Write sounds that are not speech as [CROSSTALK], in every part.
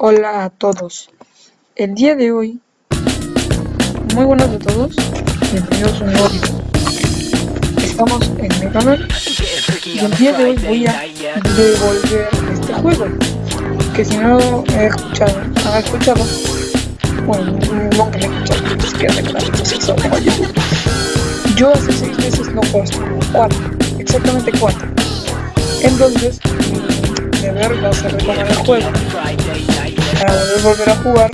Hola a todos. El día de hoy, muy buenos a todos. Bienvenidos a un nuevo. Estamos en mi canal y el día de hoy voy a devolver este juego. Que si no he escuchado, han escuchado, bueno, no que he escuchado, eso tengo YouTube. Yo hace seis meses no juego cuatro, exactamente cuatro. Entonces, mi deber va a el juego para poder volver a jugar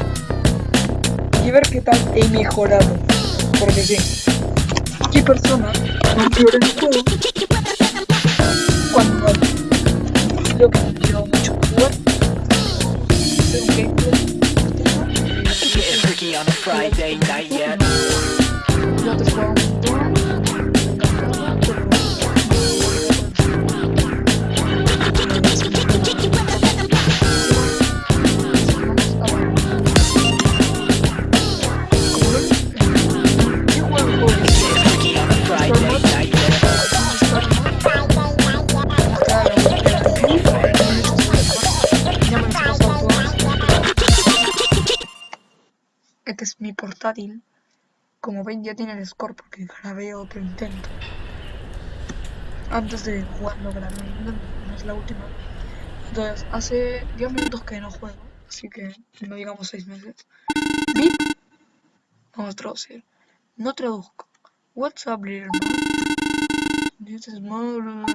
y ver qué tal he mejorado. Porque sí, ¿qué persona no pierde el juego cuando creo que quiero mucho jugar? Hacer un gameplay. Portátil. Como ven ya tiene el score porque grabé otro intento. Antes de jugarlo grabé no es la última. Entonces, hace 10 minutos que no juego, así que no digamos 6 meses. Bip. Vamos a traducir. No traduzco. What's up, little man? This is my. No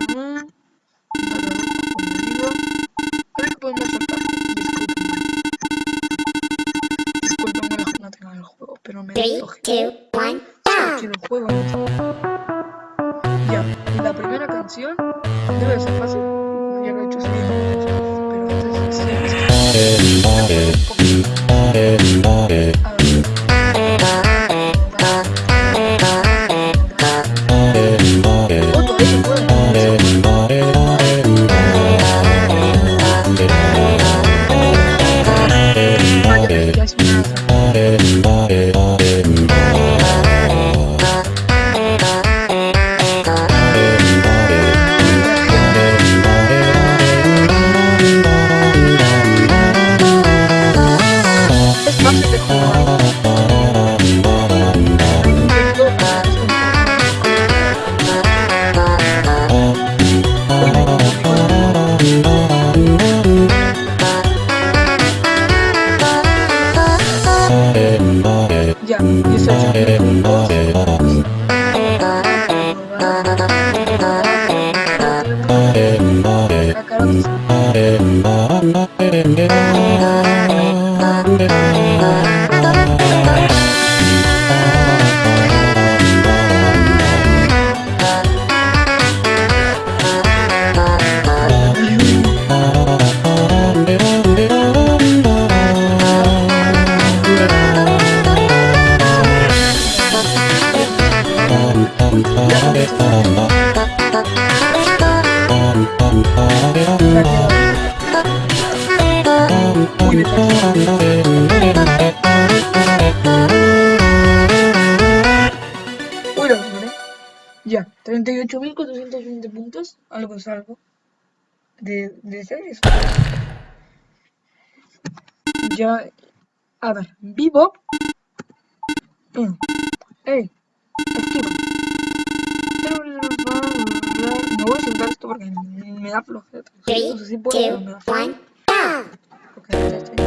traduzco, como digo. A ver qué podemos saltar. Three, two, Lo logré. Ya, 38.420 puntos. Algo es algo. De, de series. Ya. A ver, Bebop. Mm. Ey, Sentar esto porque me da flojera. Ok, ya estoy.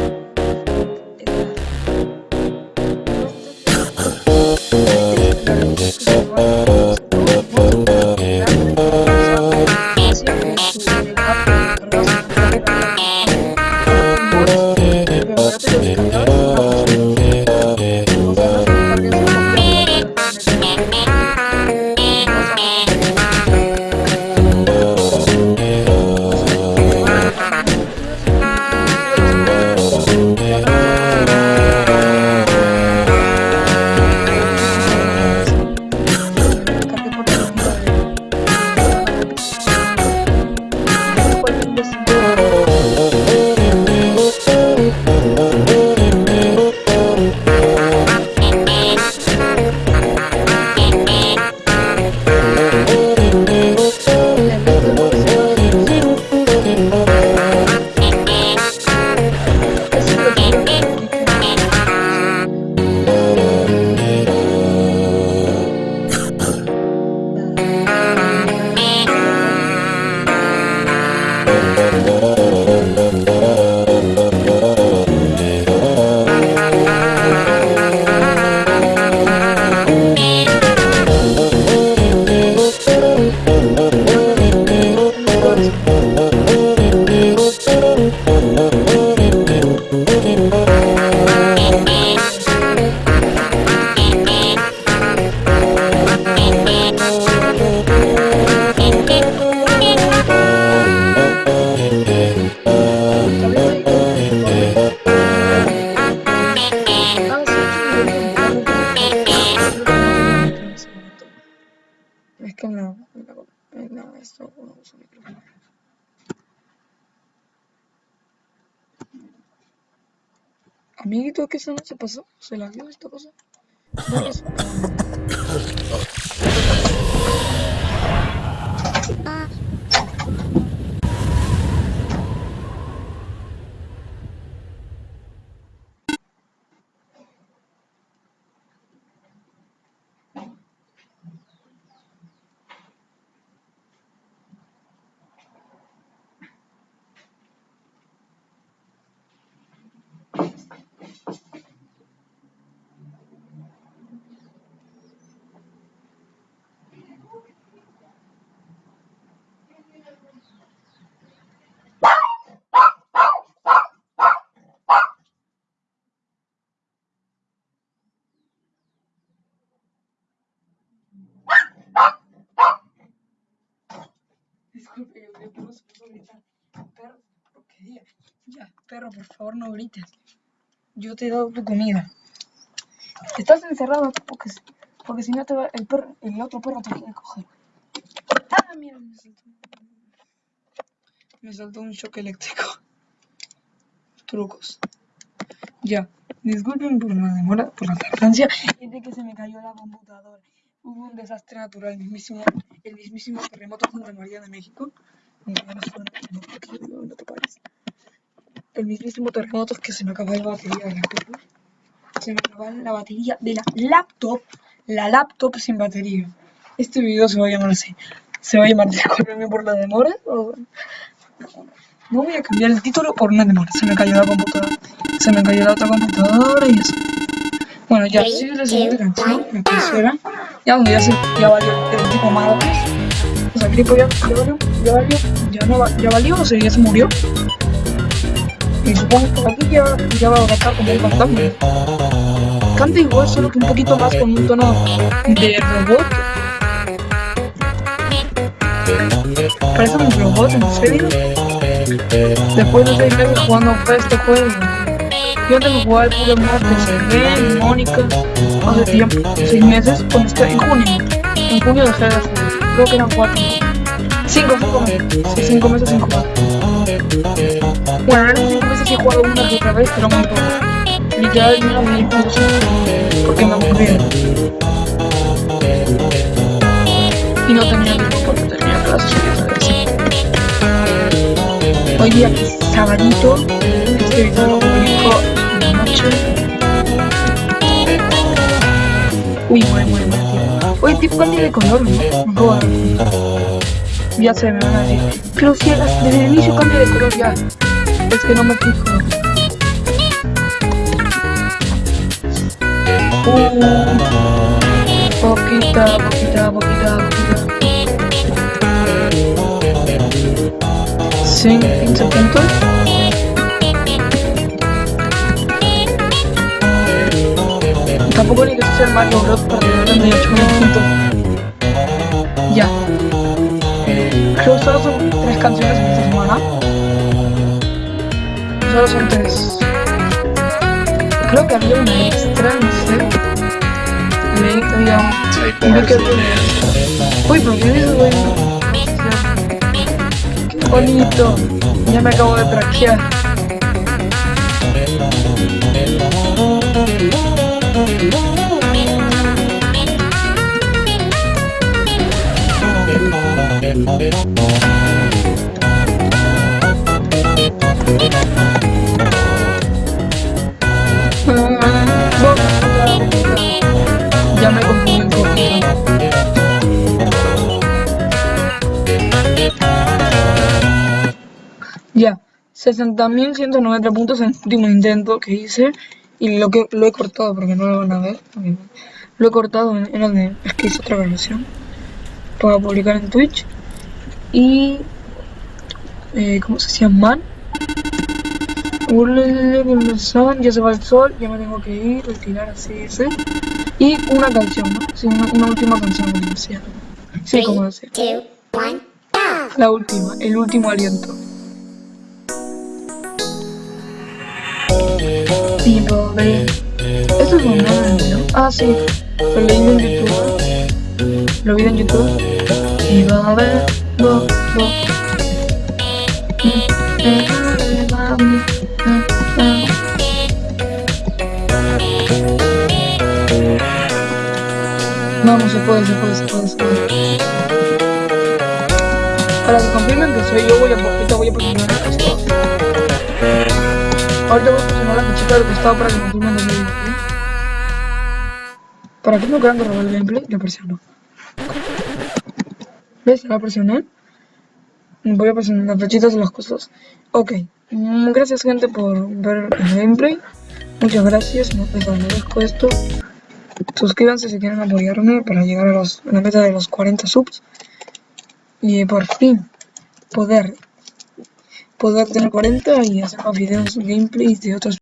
Esto no uso micrófono. Amiguito, ¿qué eso no se pasó? ¿Se la vio esta cosa? ¿No [COUGHS] [COUGHS] Disculpe, yo que no se a gritar. Perro, porquería. Ya, perro, por favor, no grites. Yo te he dado tu comida. Estás encerrado porque, porque si no te va, el perro, el otro perro te quiere coger. Ah, mira, me saltó. Me saltó un shock eléctrico. Trucos. Ya, disculpen por la demora, por la tardancia. Es de que se me cayó la computadora. Hubo un desastre natural, el mismísimo, terremoto Santa María de México. El mismísimo terremoto que se me acaba la batería de la laptop. Se me acaba la batería de la laptop. La laptop sin batería. Este video se va a llamar así. Se va a llamar [LAUGHS] Discúlpeme por la demora. No voy a cambiar el título por una demora. Se me cayó la computadora. Se me cayó la otra computadora y eso. Bueno, ya, Three, sigue la siguiente two, canción. La tercera. Ya, donde ya se ya valió el tipo malo. O sea, el tipo ya, ya valió, ya valió, ya no va- ya valió, o sea, ya se murió. Y supongo que aquí ya, ya va a cantar como un fantasma. Canta igual, solo que un poquito más con un tono de robot. Parece un robot, en serio. Después de seis meses jugando a este juego. Jugaba el puro martes, Ren, Mónica, hace tiempo, seis meses, cuando estaba en junio. En junio dejé de jugar, creo que eran cuatro. Cinco, cinco meses, cinco meses sin jugar. Bueno, en cinco meses he jugado una que otra vez, pero muy poco. Literal, menos de 10 minutos, porque me aburría. Y no tenía tiempo porque tenía clases y. Hoy día sabadito, video Tipo cambia de color. Ya sé, me van a decir. Pero si desde el inicio cambia de color ya. Es que no me fijo. Uh, poquita, poquita, poquita, poquita. 15 puntos. Sea el Mario Bros. para tener 38 puntos. Ya. Creo que solo son tres canciones en esta semana. Solo son tres. Creo que había una extra, no sé. Leí que había un... Uy, ¿por qué eso, güey? Qué bonito. Ya me acabo de traquear. Ya me confundí. Ya, 60.190 puntos en el último intento que hice y lo que lo he cortado porque no lo van a ver. Lo he cortado, en- era de, es que hice otra versión para publicar en Twitch y eh, ¿cómo se llama? Man. Ulele, con el sol, Ya se va el sol, ya me tengo que ir, retirar así, ese. Y una canción, ¿no? Sí, una, una última canción, como decía. Sí, como decía. La última, el último aliento. People, baby. Esto es un meme, ¿no? Ah, sí. Lo leí en YouTube. lo vi en YouTube y va a ver, Vamos, se puede, se puede, se puede, se puede. Para que confirmen que soy yo, voy a ahorita voy a posicionar esto. Ahorita voy a posicionar la fichita del costado para que confirmen que soy yo. Para que no crean que el gameplay, lo presiono. ¿Ves? La presioné. Voy a presionar las flechitas de las cosas. Ok. Mm, Gracias gente por ver el gameplay. Muchas gracias. No les agradezco esto. Suscríbanse si quieren apoyarme para llegar a, los, a la meta de los 40 subs. Y por fin poder poder tener 40 y hacer más videos gameplays de otros